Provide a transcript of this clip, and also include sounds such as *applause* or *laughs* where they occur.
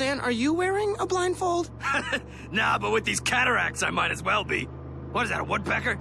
Stan, are you wearing a blindfold? *laughs* nah, but with these cataracts, I might as well be. What is that, a woodpecker?